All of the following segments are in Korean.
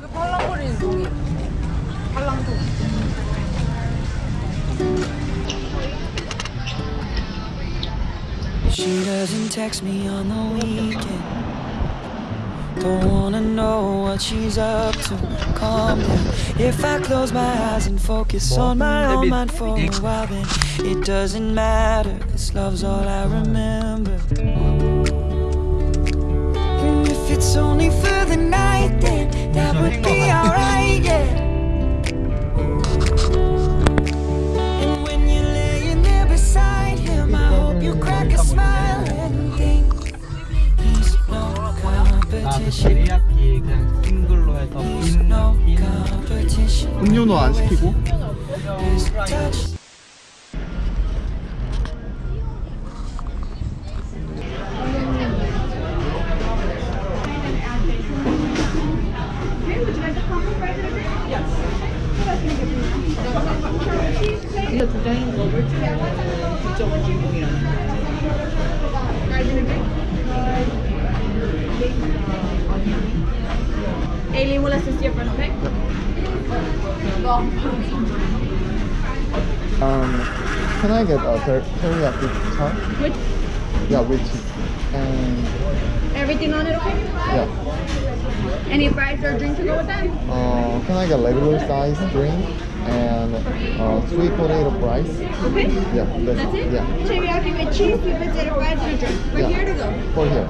그 팔랑거리는 종이. 팔랑종. She doesn't text me on the weekend. Don't wanna know what she's up to. Calm down. If I close my eyes and focus on my own mind for a while, then it doesn't matter. This love's all I remember. Competition. 데리야끼 그냥 싱글로 해서. 음료도 안 시키고. 이거 두 장인 거 물총 9.5인공이라는. Aileen will assist you front, okay? Um, can I get a ter- teriyaki char? Which Yeah, with cheese. And everything on it, okay? yeah, Any fries or drink to go with that? uh, can I get regular size drink and uh, sweet potato fries? Okay. Yeah, that's, That's it? Yeah, Teriyaki with cheese, sweet potato fries, and a drink. Right Yeah. here to go. for here.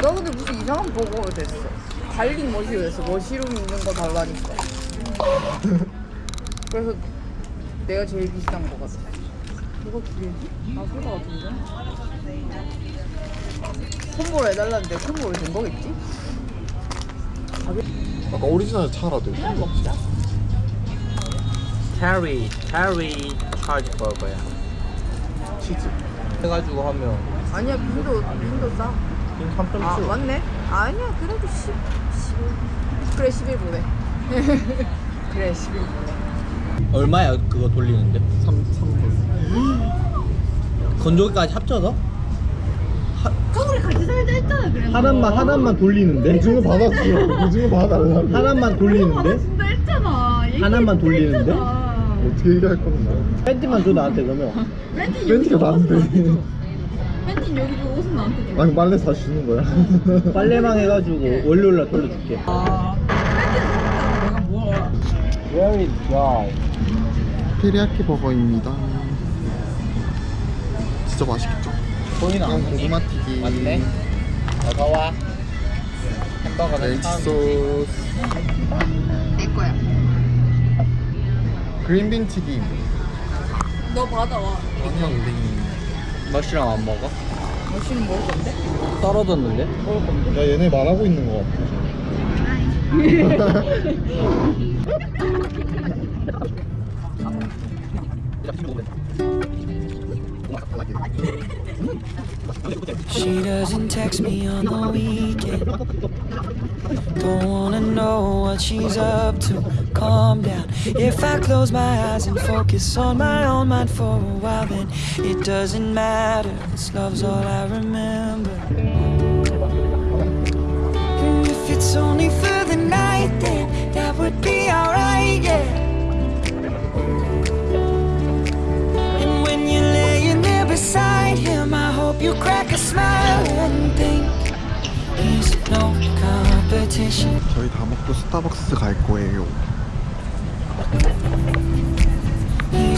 너 근데 무슨 이상한 버거가 됐어. garlic 머시였어. mushroom 있는 거 달라니까. 그래서 내가 제일 비싼 거 같아. 이거 두 개지? 아 소다 같은데? combo로 해달라는데 combo로 된 거겠지? 아까 오리지널 차라도 그냥 먹자. 캐리 캐리 차지 버거야 치즈. 해가지고 하면 아니야 빈도 빈도 싸. 지금 3.7 아 맞네. 아니야 그래도 10, 10 그래 11보네. 그래 11보네. 얼마야 그거 돌리는데? 3, 3불. 건조기까지 합쳐서? 우리 같이 살자 했잖아 그래. 하나만 하나만 돌리는데? 오징어 받았어. 오징어 받아달라고. 하나만 돌리는데? 진짜 했잖아. 하나만 돌리는데? 어떻게 얘기할 건데? 팬티만 줘 나한테 그러면 팬티 멘트가 나는데. 팬티 여기 줘 옷은 나한테 줘. 아니 빨래 사주는 거야. 빨래방 해가지고 월요일날 돌려줄게 아 내가 뭐야? Very dry 테리야키 버거입니다. 진짜 맛있겠죠? 보이나 그냥 고구마 튀김. 맞네 어서와 햄버거는 소스. 내 거야. 그린빈 튀김. 너 받아와. 엉영빈. 머시랑 안 먹어? 머신은 먹을 건데? 떨어졌는데? 먹을 건데? 야 얘네 말하고 있는 거 She doesn't text me on the weekend. Don't wanna know what she's up to. Calm down. If I close my eyes and focus on my own mind for a while, then it doesn't matter. This love's all I remember. And if it's only for the night, then that would be alright, yeah. 저희 다 먹고 스타벅스 갈 거예요. Name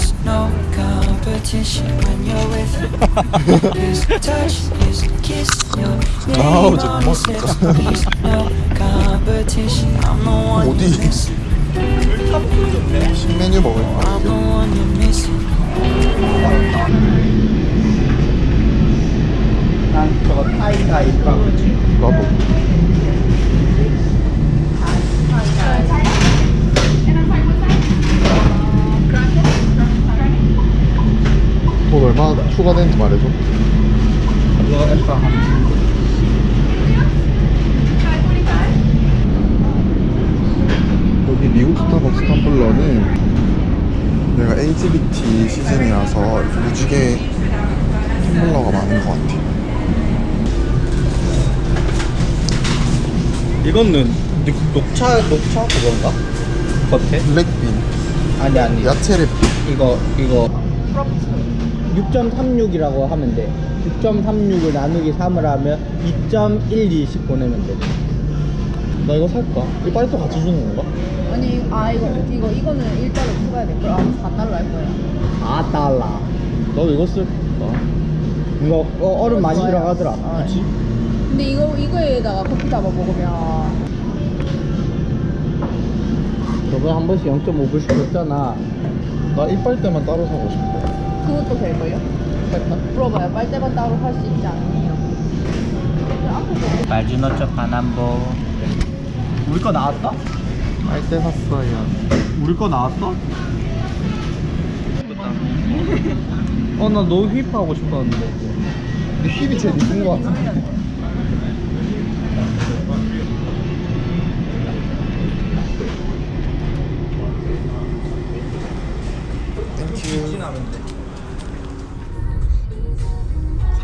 저 you're 어디? 신메뉴 먹을 I'm 거야. the one you're missing. 난 저거 타이타이빵 나도. 돈 얼마 추가되는지 말해줘. 그거 엑스트라 한 여기 미국 스타벅스 텀블러는 내가 LGBT 시즌이라서 이렇게 무지개 텀블러가 많은 것 같아. 이거는 녹, 녹차 녹차 그건가? 겉에? 블랙빈, 아니 아니 야채 랩. 이거 이거 6.36이라고 하면 돼 6.36을 나누기 3을 하면 2.120 보내면 돼나 이거 살까? 이 빨리 또 같이 주는 건가? 아니 아 이거 이거 이거는 1달러 추가해야 될 거야. 아 4달러 할 거야. 4달러 너 이거 쓸까? 이거 어, 얼음 많이 좋아요. 들어가더라 아, 그치? 근데 이거 이거에다가 커피 담아 먹으면 저번에 한 번씩 0.5불씩 줬잖아 나 이빨 때만 따로 사고 싶어. 그것도 될 거예요? 물어봐요. 빨대만 따로 할 수 있지 않나요? 말주노초 바남보 우리 거 나왔어? 빨대 샀어요. 우리 거 나왔어? 어 나 너무 hip하고 싶었는데 근데 hip이 제일 이쁜 것 같은데. Thank you.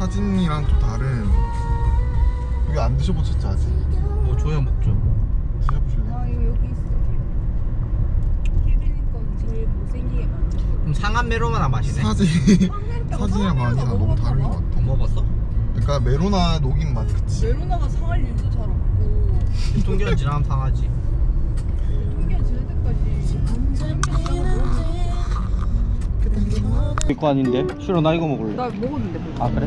사진이랑 좀 다른. 이거 안 드셔보셨죠 아직? 뭐 줘야 먹죠 드셔보실래요? 아 이거 여기 있어. 케빈 건 제일 못생기게 만들어. 그럼 상한 메로나 마시네 사진 사진이랑 맛이랑 너무 다른 것 같아. 먹었어? 그러니까 메로나 녹인 맛 그치? 메로나가 상할 일도 잘 없고 유통기한 지나면 상하지 통기한 지날 때까지 이거 아닌데? 싫어 나 이거 먹을래 나 먹었는데 뭐. 아 그래?